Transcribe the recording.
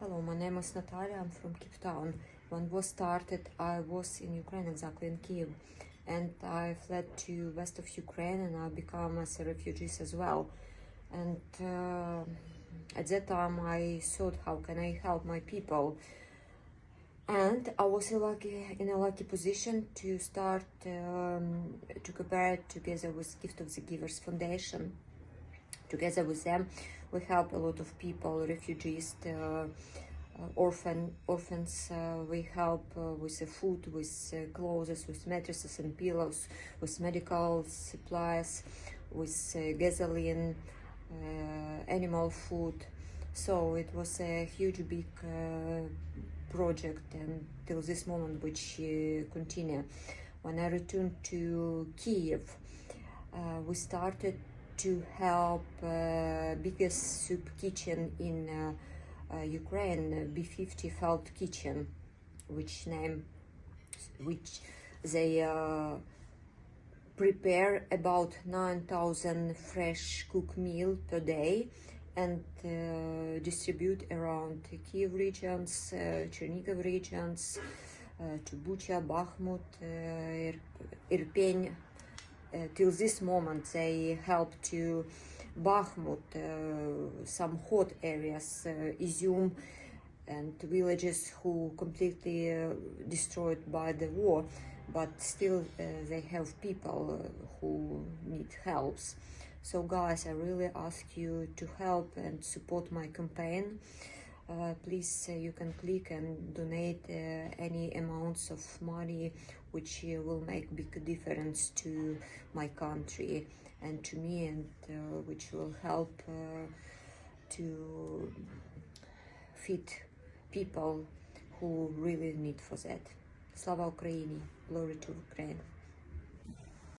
Hello, my name is Natalia. I'm from Cape Town. When war started, I was in Ukraine, exactly in Kiev, and I fled to west of Ukraine, and I became as a refugee as well. And uh, at that time, I thought, how can I help my people? And I was lucky, in a lucky position to start um, to cooperate together with Gift of the Givers Foundation together with them. We help a lot of people refugees uh, uh, orphan orphans uh, we help uh, with food with uh, clothes with mattresses and pillows with medical supplies with uh, gasoline animal food. So it was a huge big project and till this moment which continue. When i returned to kiev we started to help uh, biggest soup kitchen in uh, uh, Ukraine, B50 Felt Kitchen, which name, which they uh, prepare about 9,000 fresh cooked meal per day and uh, distribute around Kiev regions, uh, regions, to Bucha, Bakhmut, Ir uh, till this moment they help to Bakhmut, uh, some hot areas, uh, Izium, and villages who completely destroyed by the war, but still they have people who need helps. So guys, I really ask you to help and support my campaign. Uh, please uh, you can click and donate uh, any amounts of money which will make big difference to my country and to me and which will help to feed people who really need for that. Slava Ukraini! Glory to Ukraine!